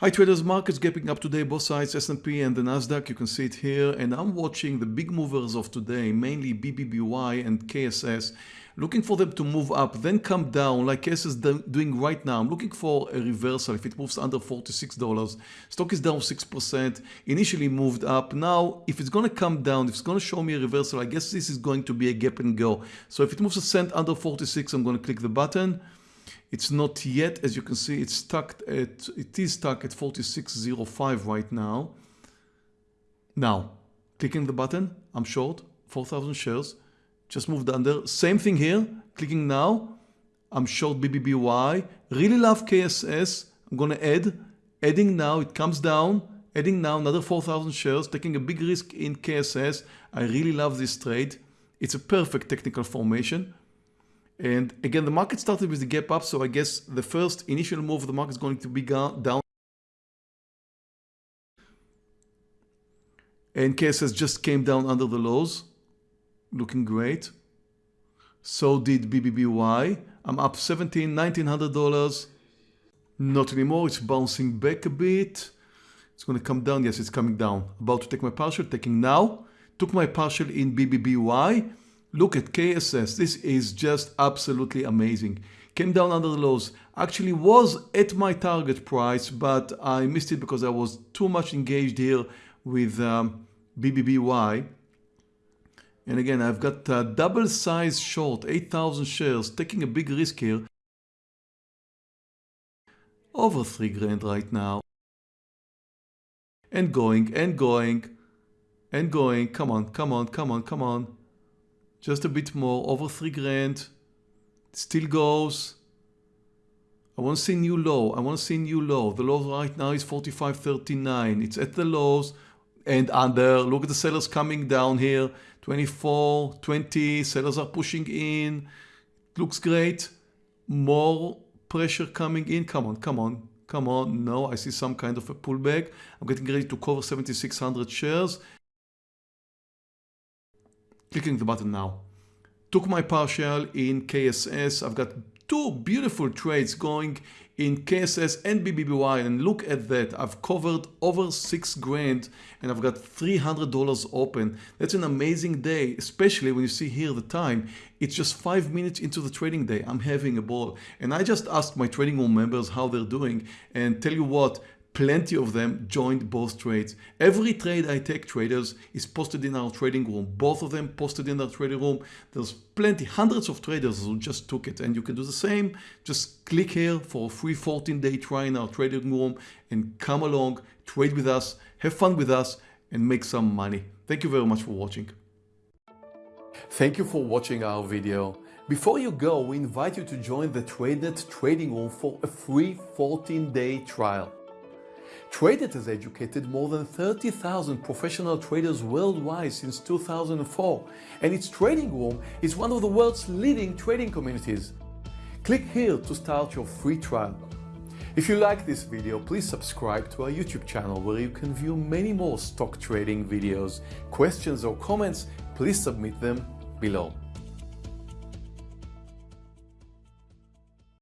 Hi traders, markets gapping up today, both sides, S&P and the Nasdaq, you can see it here. And I'm watching the big movers of today, mainly BBBY and KSS, looking for them to move up, then come down like KSS is doing right now. I'm looking for a reversal if it moves under $46. Stock is down 6%, initially moved up. Now, if it's going to come down, if it's going to show me a reversal, I guess this is going to be a gap and go. So if it moves a cent under 46, I'm going to click the button. It's not yet, as you can see, it's stuck at, it is stuck at 46.05 right now. Now, clicking the button, I'm short, 4,000 shares, just moved under. Same thing here, clicking now, I'm short BBBY, really love KSS, I'm gonna add, adding now, it comes down, adding now another 4,000 shares, taking a big risk in KSS. I really love this trade. It's a perfect technical formation. And again, the market started with the gap up, so I guess the first initial move of the market is going to be down. And KSS just came down under the lows, looking great. So did BBBY. I'm up 17, $1,900. Not anymore, it's bouncing back a bit. It's going to come down. Yes, it's coming down. About to take my partial, taking now. Took my partial in BBBY. Look at KSS. This is just absolutely amazing. Came down under the lows. Actually was at my target price, but I missed it because I was too much engaged here with um, BBBY. And again, I've got a double size short, 8,000 shares, taking a big risk here. Over 3 grand right now. And going, and going, and going. Come on, come on, come on, come on just a bit more, over 3 grand, still goes. I want to see new low, I want to see new low. The low right now is 45.39, it's at the lows and under. Look at the sellers coming down here, 24, 20, sellers are pushing in. Looks great. More pressure coming in. Come on, come on, come on. No, I see some kind of a pullback. I'm getting ready to cover 7,600 shares clicking the button now. Took my partial in KSS. I've got two beautiful trades going in KSS and BBBY and look at that. I've covered over six grand and I've got $300 open. That's an amazing day especially when you see here the time. It's just five minutes into the trading day. I'm having a ball. And I just asked my trading room members how they're doing and tell you what plenty of them joined both trades. Every trade I take traders is posted in our trading room. Both of them posted in our trading room. There's plenty, hundreds of traders who just took it and you can do the same. Just click here for a free 14 day try in our trading room and come along, trade with us, have fun with us and make some money. Thank you very much for watching. Thank you for watching our video. Before you go, we invite you to join the TradeNet trading room for a free 14 day trial. TradeNet has educated more than 30,000 professional traders worldwide since 2004, and its trading room is one of the world's leading trading communities. Click here to start your free trial. If you like this video, please subscribe to our YouTube channel where you can view many more stock trading videos. Questions or comments, please submit them below.